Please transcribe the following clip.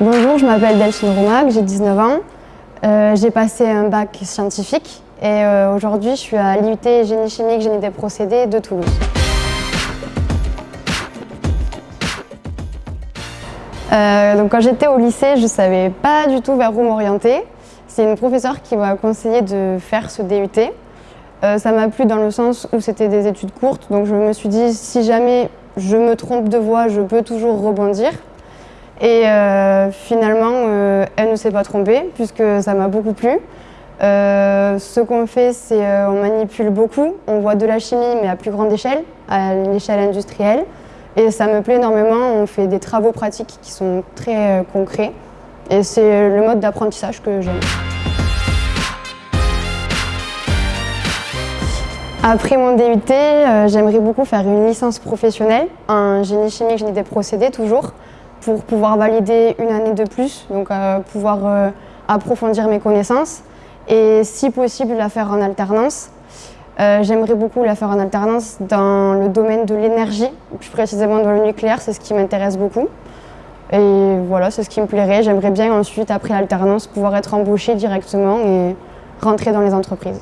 Bonjour, je m'appelle Delphine Roumac, j'ai 19 ans. Euh, j'ai passé un bac scientifique et euh, aujourd'hui je suis à l'IUT Génie chimique, Génie des procédés de Toulouse. Euh, donc quand j'étais au lycée, je ne savais pas du tout vers où m'orienter. C'est une professeure qui m'a conseillé de faire ce DUT. ça m'a plu dans le sens où c'était des études courtes, donc je me suis dit si jamais je me trompe de voie, je peux toujours rebondir. Et euh, finalement, euh, elle ne s'est pas trompée puisque ça m'a beaucoup plu. Euh, ce qu'on fait, c'est on manipule beaucoup. On voit de la chimie, mais à plus grande échelle, à l'échelle industrielle. Et ça me plaît énormément. On fait des travaux pratiques qui sont très concrets. Et c'est le mode d'apprentissage que j'aime. Après mon DUT, j'aimerais beaucoup faire une licence professionnelle, en génie chimique, génie des procédés toujours pour pouvoir valider une année de plus, donc euh, pouvoir euh, approfondir mes connaissances et si possible la faire en alternance. Euh, j'aimerais beaucoup la faire en alternance dans le domaine de l'énergie, plus précisément dans le nucléaire, c'est ce qui m'intéresse beaucoup. Et voilà, c'est ce qui me plairait. J'aimerais bien ensuite, après l'alternance, pouvoir être embauchée directement et rentrer dans les entreprises.